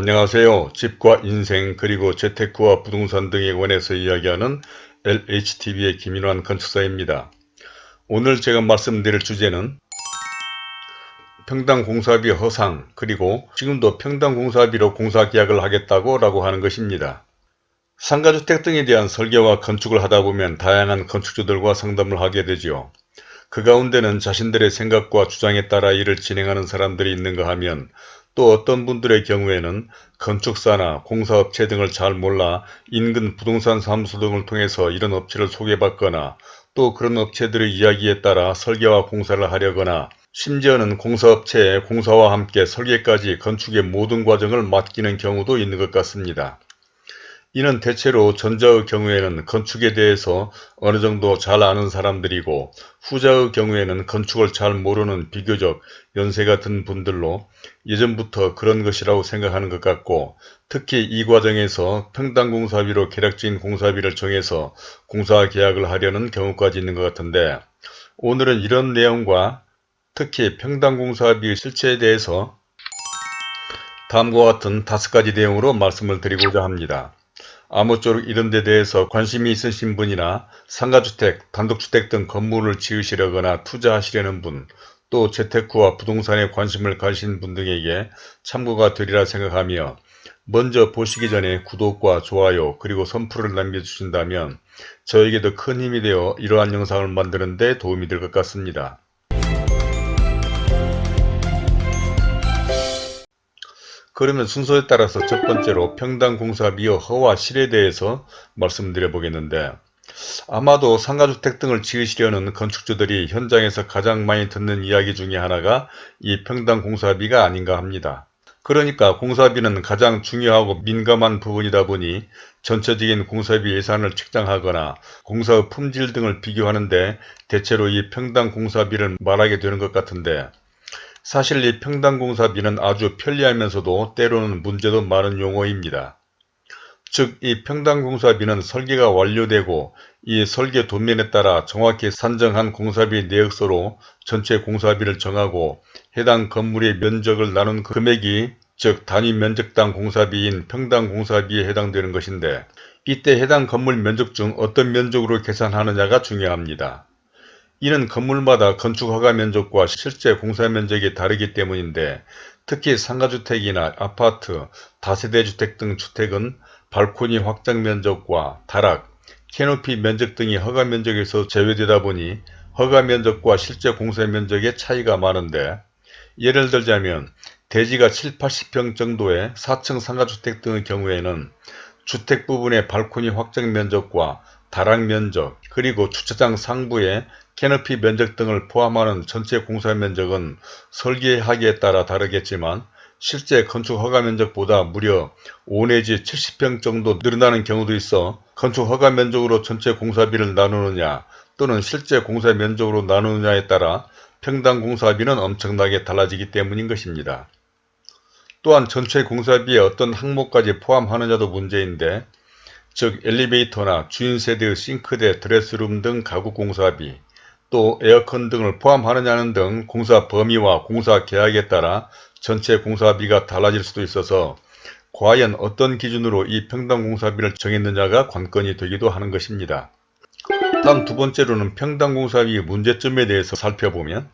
안녕하세요. 집과 인생 그리고 재테크와 부동산 등에 관해서 이야기하는 LHTV의 김인환 건축사입니다. 오늘 제가 말씀드릴 주제는 평당공사비 허상 그리고 지금도 평당공사비로 공사계약을 하겠다고 라고 하는 것입니다. 상가주택 등에 대한 설계와 건축을 하다 보면 다양한 건축주들과 상담을 하게 되죠. 그 가운데는 자신들의 생각과 주장에 따라 일을 진행하는 사람들이 있는가 하면 또 어떤 분들의 경우에는 건축사나 공사업체 등을 잘 몰라 인근 부동산 사무소 등을 통해서 이런 업체를 소개받거나 또 그런 업체들의 이야기에 따라 설계와 공사를 하려거나 심지어는 공사업체에 공사와 함께 설계까지 건축의 모든 과정을 맡기는 경우도 있는 것 같습니다. 이는 대체로 전자의 경우에는 건축에 대해서 어느 정도 잘 아는 사람들이고 후자의 경우에는 건축을 잘 모르는 비교적 연세가 든 분들로 예전부터 그런 것이라고 생각하는 것 같고 특히 이 과정에서 평당공사비로 계략적인 공사비를 정해서 공사 계약을 하려는 경우까지 있는 것 같은데 오늘은 이런 내용과 특히 평당공사비 실체에 대해서 다음과 같은 다섯 가지 내용으로 말씀을 드리고자 합니다. 아무쪼록 이런 데 대해서 관심이 있으신 분이나 상가주택, 단독주택 등 건물을 지으시려거나 투자하시려는 분, 또 재테크와 부동산에 관심을 가진 분 등에게 참고가 되리라 생각하며 먼저 보시기 전에 구독과 좋아요 그리고 선풀을 남겨주신다면 저에게도 큰 힘이 되어 이러한 영상을 만드는 데 도움이 될 것 같습니다. 그러면 순서에 따라서 첫 번째로 평당공사비의 허와 실에 대해서 말씀드려 보겠는데 아마도 상가주택 등을 지으시려는 건축주들이 현장에서 가장 많이 듣는 이야기 중에 하나가 이 평당공사비가 아닌가 합니다. 그러니까 공사비는 가장 중요하고 민감한 부분이다 보니 전체적인 공사비 예산을 책정하거나 공사의 품질 등을 비교하는데 대체로 이 평당 공사비를 말하게 되는 것 같은데 사실 이 평당공사비는 아주 편리하면서도 때로는 문제도 많은 용어입니다. 즉 이 평당공사비는 설계가 완료되고 이 설계 도면에 따라 정확히 산정한 공사비 내역서로 전체 공사비를 정하고 해당 건물의 면적을 나눈 금액이 즉 단위 면적당 공사비인 평당 공사비에 해당되는 것인데 이때 해당 건물 면적 중 어떤 면적으로 계산하느냐가 중요합니다. 이는 건물마다 건축 허가 면적과 실제 공사 면적이 다르기 때문인데 특히 상가주택이나 아파트, 다세대주택 등 주택은 발코니 확장 면적과 다락, 캐노피 면적 등이 허가 면적에서 제외되다 보니 허가 면적과 실제 공사 면적의 차이가 많은데 예를 들자면 대지가 7, 80평 정도의 4층 상가주택 등의 경우에는 주택 부분의 발코니 확장 면적과 다락 면적 그리고 주차장 상부의 캐너피 면적 등을 포함하는 전체 공사 면적은 설계하기에 따라 다르겠지만 실제 건축 허가 면적보다 무려 5 내지 70평 정도 늘어나는 경우도 있어 건축 허가 면적으로 전체 공사비를 나누느냐 또는 실제 공사 면적으로 나누느냐에 따라 평당 공사비는 엄청나게 달라지기 때문인 것입니다. 또한 전체 공사비에 어떤 항목까지 포함하느냐도 문제인데 즉 엘리베이터나 주인 세대의 싱크대, 드레스룸 등 가구 공사비, 또 에어컨 등을 포함하느냐는 등 공사 범위와 공사 계약에 따라 전체 공사비가 달라질 수도 있어서 과연 어떤 기준으로 이 평당 공사비를 정했느냐가 관건이 되기도 하는 것입니다. 다음 두 번째로는 평당 공사비의 문제점에 대해서 살펴보면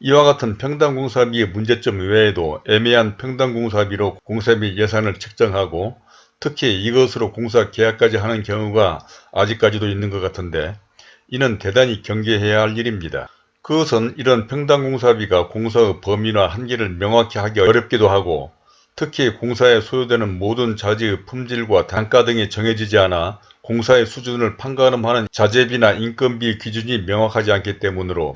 이와 같은 평당 공사비의 문제점 외에도 애매한 평당 공사비로 공사비 예산을 책정하고 특히 이것으로 공사 계약까지 하는 경우가 아직까지도 있는 것 같은데 이는 대단히 경계해야 할 일입니다. 그것은 이런 평당공사비가 공사의 범위나 한계를 명확히 하기 어렵기도 하고 특히 공사에 소요되는 모든 자재의 품질과 단가 등이 정해지지 않아 공사의 수준을 판가름하는 자재비나 인건비 기준이 명확하지 않기 때문으로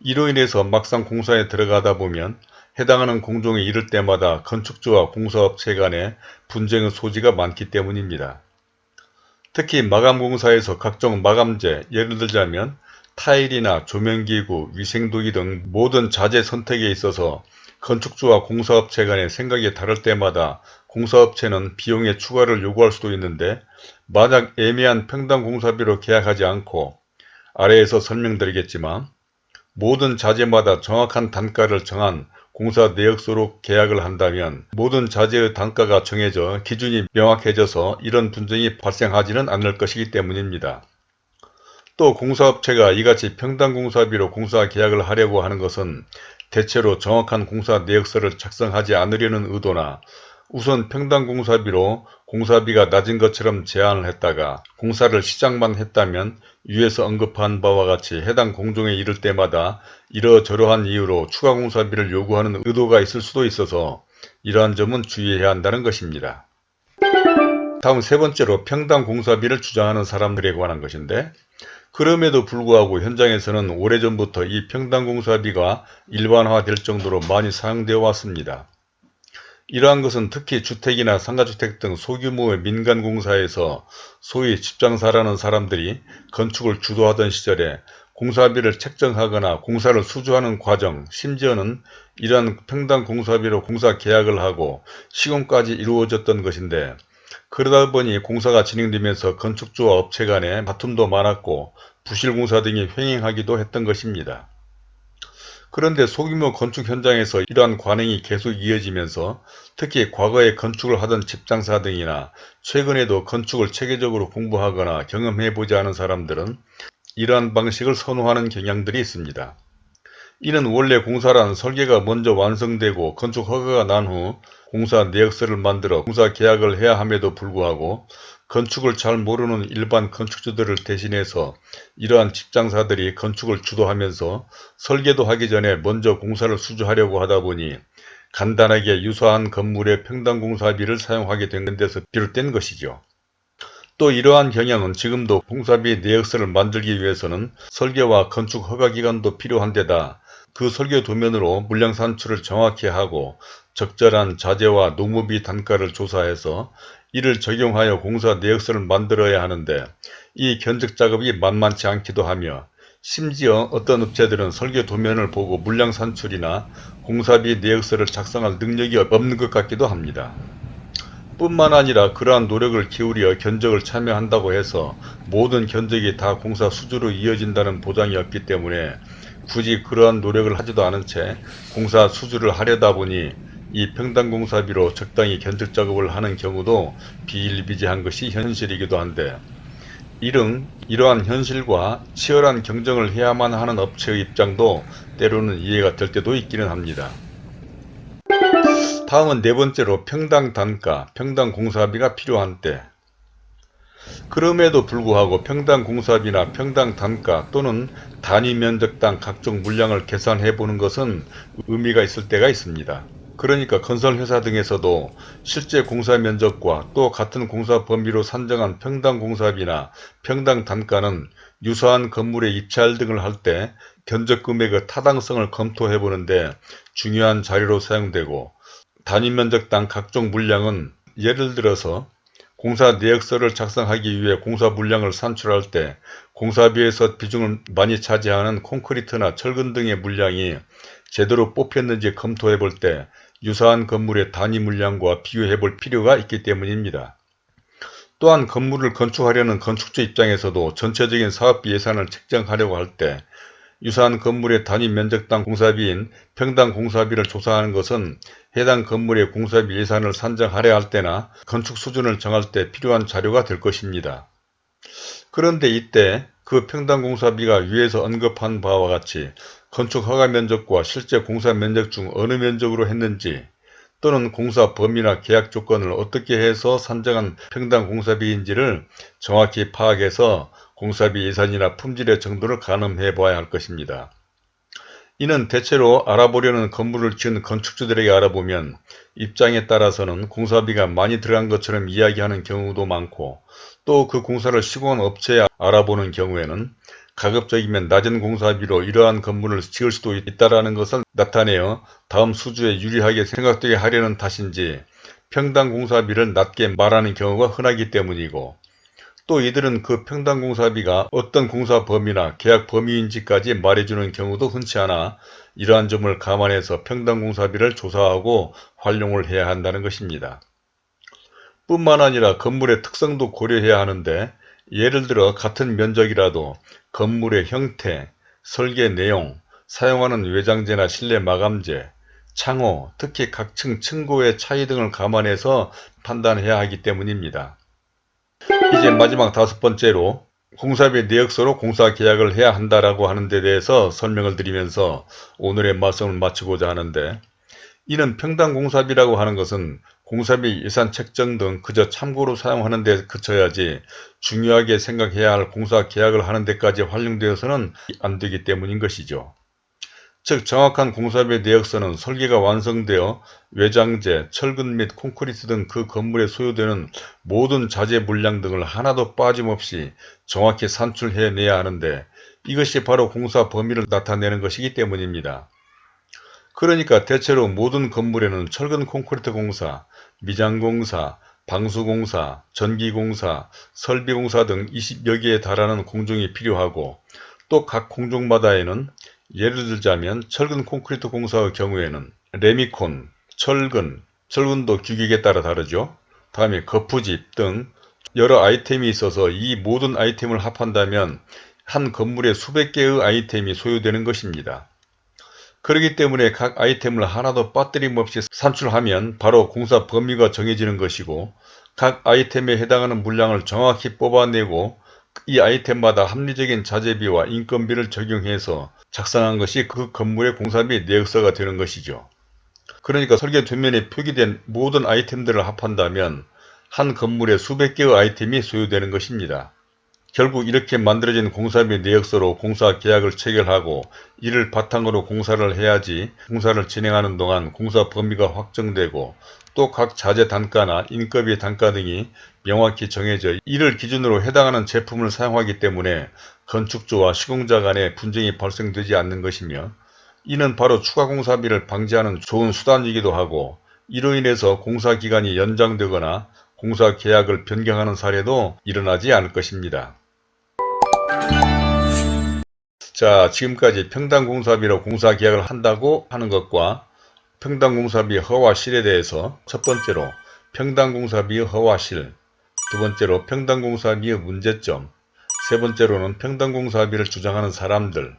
이로 인해서 막상 공사에 들어가다 보면 해당하는 공종에 이를 때마다 건축주와 공사업체 간의 분쟁의 소지가 많기 때문입니다. 특히 마감공사에서 각종 마감재 예를 들자면 타일이나 조명기구, 위생도기 등 모든 자재 선택에 있어서 건축주와 공사업체 간의 생각이 다를 때마다 공사업체는 비용의 추가를 요구할 수도 있는데 만약 애매한 평당 공사비로 계약하지 않고 아래에서 설명드리겠지만 모든 자재마다 정확한 단가를 정한 공사 내역서로 계약을 한다면 모든 자재의 단가가 정해져 기준이 명확해져서 이런 분쟁이 발생하지는 않을 것이기 때문입니다. 또 공사업체가 이같이 평당 공사비로 공사 계약을 하려고 하는 것은 대체로 정확한 공사 내역서를 작성하지 않으려는 의도나 우선 평당 공사비로 공사비가 낮은 것처럼 제안을 했다가 공사를 시작만 했다면 위에서 언급한 바와 같이 해당 공종에 이를 때마다 이러저러한 이유로 추가 공사비를 요구하는 의도가 있을 수도 있어서 이러한 점은 주의해야 한다는 것입니다. 다음 세 번째로 평당 공사비를 주장하는 사람들에 관한 것인데 그럼에도 불구하고 현장에서는 오래전부터 이 평당 공사비가 일반화될 정도로 많이 사용되어 왔습니다. 이러한 것은 특히 주택이나 상가주택 등 소규모의 민간공사에서 소위 집장사라는 사람들이 건축을 주도하던 시절에 공사비를 책정하거나 공사를 수주하는 과정, 심지어는 이러한 평당 공사비로 공사 계약을 하고 시공까지 이루어졌던 것인데 그러다 보니 공사가 진행되면서 건축주와 업체 간에 다툼도 많았고 부실공사 등이 횡행하기도 했던 것입니다. 그런데 소규모 건축 현장에서 이러한 관행이 계속 이어지면서 특히 과거에 건축을 하던 집장사 등이나 최근에도 건축을 체계적으로 공부하거나 경험해보지 않은 사람들은 이러한 방식을 선호하는 경향들이 있습니다. 이는 원래 공사란 설계가 먼저 완성되고 건축 허가가 난 후 공사 내역서를 만들어 공사 계약을 해야 함에도 불구하고 건축을 잘 모르는 일반 건축주들을 대신해서 이러한 집장사들이 건축을 주도하면서 설계도 하기 전에 먼저 공사를 수주하려고 하다 보니 간단하게 유사한 건물의 평당공사비를 사용하게 된 데서 비롯된 것이죠. 또 이러한 경향은 지금도 공사비 내역서를 만들기 위해서는 설계와 건축 허가기간도 필요한 데다 그 설계 도면으로 물량 산출을 정확히 하고 적절한 자재와 노무비 단가를 조사해서 이를 적용하여 공사 내역서를 만들어야 하는데 이 견적 작업이 만만치 않기도 하며 심지어 어떤 업체들은 설계 도면을 보고 물량 산출이나 공사비 내역서를 작성할 능력이 없는 것 같기도 합니다. 뿐만 아니라 그러한 노력을 기울여 견적을 참여한다고 해서 모든 견적이 다 공사 수주로 이어진다는 보장이 없기 때문에 굳이 그러한 노력을 하지도 않은 채 공사 수주를 하려다 보니 이 평당공사비로 적당히 견적 작업을 하는 경우도 비일비재한 것이 현실이기도 한데 이런 이러한 현실과 치열한 경쟁을 해야만 하는 업체의 입장도 때로는 이해가 될 때도 있기는 합니다. 다음은 네 번째로 평당 단가, 평당 공사비가 필요한 때 그럼에도 불구하고 평당 공사비나 평당 단가 또는 단위 면적당 각종 물량을 계산해 보는 것은 의미가 있을 때가 있습니다. 그러니까 건설회사 등에서도 실제 공사 면적과 또 같은 공사 범위로 산정한 평당 공사비나 평당 단가는 유사한 건물에 입찰 등을 할 때 견적 금액의 타당성을 검토해 보는데 중요한 자료로 사용되고 단위 면적당 각종 물량은 예를 들어서 공사 내역서를 작성하기 위해 공사 물량을 산출할 때 공사비에서 비중을 많이 차지하는 콘크리트나 철근 등의 물량이 제대로 뽑혔는지 검토해 볼 때 유사한 건물의 단위 물량과 비교해 볼 필요가 있기 때문입니다. 또한 건물을 건축하려는 건축주 입장에서도 전체적인 사업비 예산을 책정하려고 할 때 유사한 건물의 단위 면적당 공사비인 평당 공사비를 조사하는 것은 해당 건물의 공사비 예산을 산정하려 할 때나 건축 수준을 정할 때 필요한 자료가 될 것입니다. 그런데 이때 그 평당 공사비가 위에서 언급한 바와 같이 건축 허가 면적과 실제 공사 면적 중 어느 면적으로 했는지 또는 공사 범위나 계약 조건을 어떻게 해서 산정한 평당 공사비인지를 정확히 파악해서 공사비 예산이나 품질의 정도를 가늠해 봐야 할 것입니다. 이는 대체로 알아보려는 건물을 지은 건축주들에게 알아보면 입장에 따라서는 공사비가 많이 들어간 것처럼 이야기하는 경우도 많고 또 그 공사를 시공한 업체에 알아보는 경우에는 가급적이면 낮은 공사비로 이러한 건물을 지을 수도 있다는 것을 나타내어 다음 수주에 유리하게 생각되게 하려는 탓인지 평당 공사비를 낮게 말하는 경우가 흔하기 때문이고 또 이들은 그 평당 공사비가 어떤 공사 범위나 계약 범위인지까지 말해주는 경우도 흔치 않아 이러한 점을 감안해서 평당 공사비를 조사하고 활용을 해야 한다는 것입니다. 뿐만 아니라 건물의 특성도 고려해야 하는데 예를 들어 같은 면적이라도 건물의 형태, 설계 내용, 사용하는 외장재나 실내 마감재, 창호, 특히 각층 층고의 차이 등을 감안해서 판단해야 하기 때문입니다. 이제 마지막 다섯 번째로 공사비 내역서로 공사 계약을 해야 한다라고 하는 데 대해서 설명을 드리면서 오늘의 말씀을 마치고자 하는데 이는 평당 공사비라고 하는 것은 공사비 예산 책정 등 그저 참고로 사용하는 데 그쳐야지 중요하게 생각해야 할 공사 계약을 하는 데까지 활용되어서는 안 되기 때문인 것이죠. 즉 정확한 공사비 내역서는 설계가 완성되어 외장재, 철근 및 콘크리트 등 그 건물에 소요되는 모든 자재 물량 등을 하나도 빠짐없이 정확히 산출해내야 하는데 이것이 바로 공사 범위를 나타내는 것이기 때문입니다. 그러니까 대체로 모든 건물에는 철근 콘크리트 공사, 미장공사, 방수공사, 전기공사, 설비공사 등 20여 개에 달하는 공정이 필요하고 또 각 공정마다에는 예를 들자면 철근 콘크리트 공사의 경우에는 레미콘, 철근, 철근도 규격에 따라 다르죠. 다음에 거푸집 등 여러 아이템이 있어서 이 모든 아이템을 합한다면 한 건물에 수백 개의 아이템이 소요되는 것입니다. 그렇기 때문에 각 아이템을 하나도 빠뜨림 없이 산출하면 바로 공사 범위가 정해지는 것이고 각 아이템에 해당하는 물량을 정확히 뽑아내고 이 아이템마다 합리적인 자재비와 인건비를 적용해서 작성한 것이 그 건물의 공사비 내역서가 되는 것이죠. 그러니까 설계 뒷면에 표기된 모든 아이템들을 합한다면 한 건물에 수백 개의 아이템이 소요되는 것입니다. 결국 이렇게 만들어진 공사비 내역서로 공사 계약을 체결하고 이를 바탕으로 공사를 해야지 공사를 진행하는 동안 공사 범위가 확정되고 또 각 자재 단가나 인건비 단가 등이 명확히 정해져 이를 기준으로 해당하는 제품을 사용하기 때문에 건축주와 시공자 간의 분쟁이 발생되지 않는 것이며 이는 바로 추가 공사비를 방지하는 좋은 수단이기도 하고 이로 인해서 공사 기간이 연장되거나 공사 계약을 변경하는 사례도 일어나지 않을 것입니다. 자 지금까지 평당공사비로 공사계약을 한다고 하는 것과 평당공사비 허와실에 대해서 첫 번째로 평당공사비의 허와실 두 번째로 평당공사비의 문제점 세 번째로는 평당공사비를 주장하는 사람들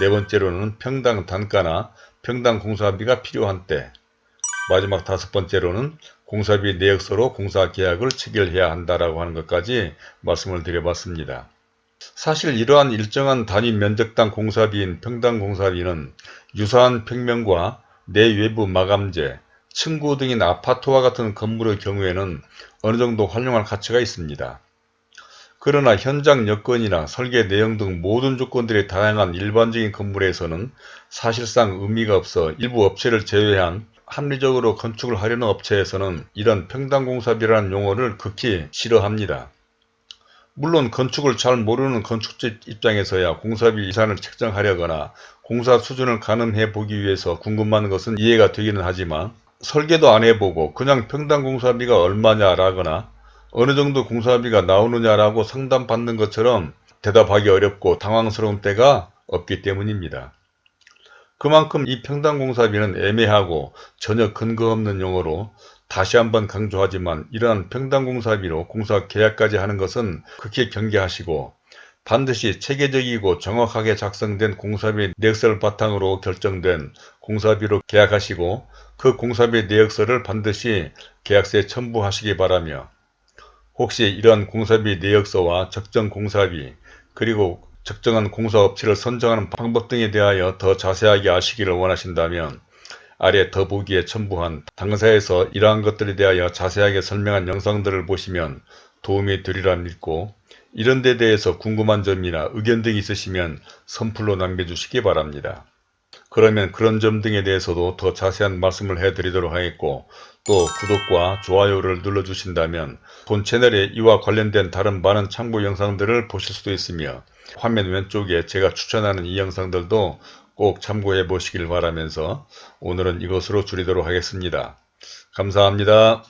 네 번째로는 평당 단가나 평당 공사비가 필요한 때 마지막 다섯 번째로는 공사비 내역서로 공사 계약을 체결해야 한다라고 하는 것까지 말씀을 드려봤습니다. 사실 이러한 일정한 단위 면적당 공사비인 평당 공사비는 유사한 평면과 내외부 마감재, 층고 등인 아파트와 같은 건물의 경우에는 어느 정도 활용할 가치가 있습니다. 그러나 현장 여건이나 설계 내용 등 모든 조건들이 다양한 일반적인 건물에서는 사실상 의미가 없어 일부 업체를 제외한 합리적으로 건축을 하려는 업체에서는 이런 평당공사비라는 용어를 극히 싫어합니다. 물론 건축을 잘 모르는 건축주 입장에서야 공사비 예산을 책정하려거나 공사 수준을 가늠해 보기 위해서 궁금한 것은 이해가 되기는 하지만 설계도 안 해보고 그냥 평당 공사비가 얼마냐라거나 어느 정도 공사비가 나오느냐라고 상담받는 것처럼 대답하기 어렵고 당황스러운 때가 없기 때문입니다. 그만큼 이 평당 공사비는 애매하고 전혀 근거 없는 용어로 다시 한번 강조하지만 이러한 평당 공사비로 공사 계약까지 하는 것은 극히 경계하시고 반드시 체계적이고 정확하게 작성된 공사비 내역서를 바탕으로 결정된 공사비로 계약하시고 그 공사비 내역서를 반드시 계약서에 첨부하시기 바라며 혹시 이러한 공사비 내역서와 적정 공사비 그리고 적정한 공사업체를 선정하는 방법 등에 대하여 더 자세하게 아시기를 원하신다면 아래 더보기에 첨부한 당사에서 이러한 것들에 대하여 자세하게 설명한 영상들을 보시면 도움이 되리라 믿고 이런 데 대해서 궁금한 점이나 의견 등이 있으시면 선플로 남겨주시기 바랍니다. 그러면 그런 점 등에 대해서도 더 자세한 말씀을 해드리도록 하겠고 또 구독과 좋아요를 눌러주신다면 본 채널에 이와 관련된 다른 많은 참고 영상들을 보실 수도 있으며 화면 왼쪽에 제가 추천하는 이 영상들도 꼭 참고해 보시길 바라면서 오늘은 이것으로 줄이도록 하겠습니다. 감사합니다.